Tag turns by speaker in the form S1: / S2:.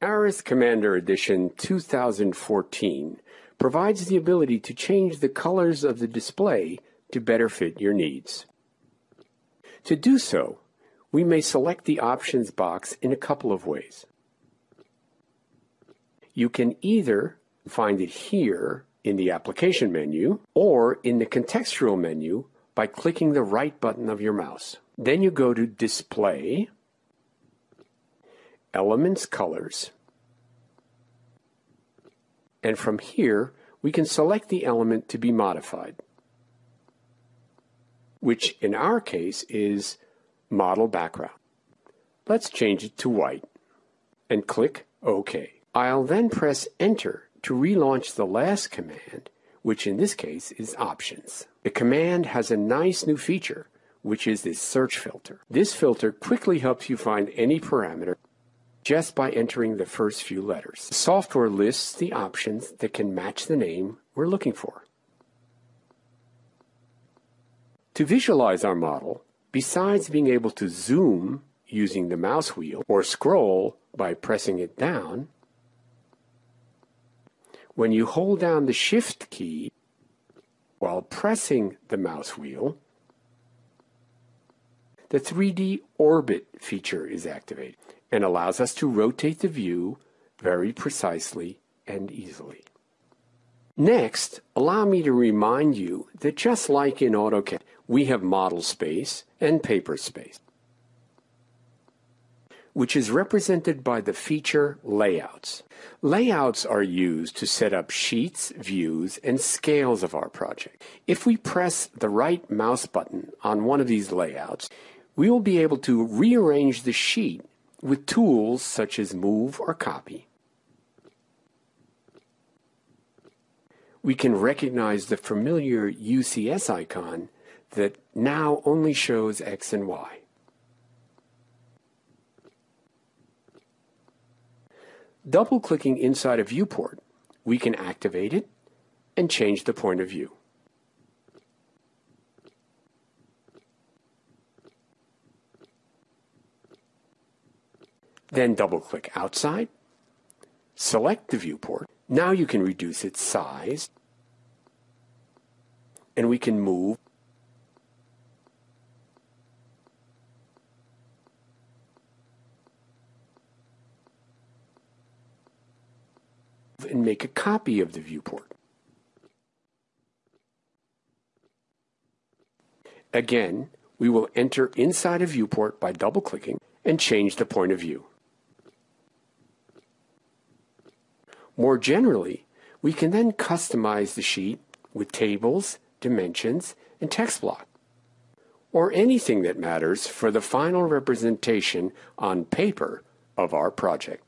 S1: ARES Commander Edition 2014 provides the ability to change the colors of the display to better fit your needs. To do so, we may select the options box in a couple of ways. You can either find it here in the application menu or in the contextual menu by clicking the right button of your mouse. Then you go to Display, Elements Colors, and from here we can select the element to be modified, which in our case is Model Background. Let's change it to white and click OK. I'll then press Enter to relaunch the last command, which in this case is Options. The command has a nice new feature, which is this search filter. This filter quickly helps you find any parameter just by entering the first few letters. The software lists the options that can match the name we're looking for. To visualize our model, besides being able to zoom using the mouse wheel or scroll by pressing it down, when you hold down the Shift key while pressing the mouse wheel, the 3D Orbit feature is activated and allows us to rotate the view very precisely and easily. Next, allow me to remind you that just like in AutoCAD, we have model space and paper space which is represented by the feature Layouts. Layouts are used to set up sheets, views, and scales of our project. If we press the right mouse button on one of these layouts, we will be able to rearrange the sheet with tools such as Move or Copy. We can recognize the familiar UCS icon that now only shows X and Y. Double-clicking inside a viewport, we can activate it and change the point of view. Then double-click outside, select the viewport. Now you can reduce its size, and we can move and make a copy of the viewport. Again, we will enter inside a viewport by double-clicking and change the point of view. More generally, we can then customize the sheet with tables, dimensions, and text block, or anything that matters for the final representation on paper of our project.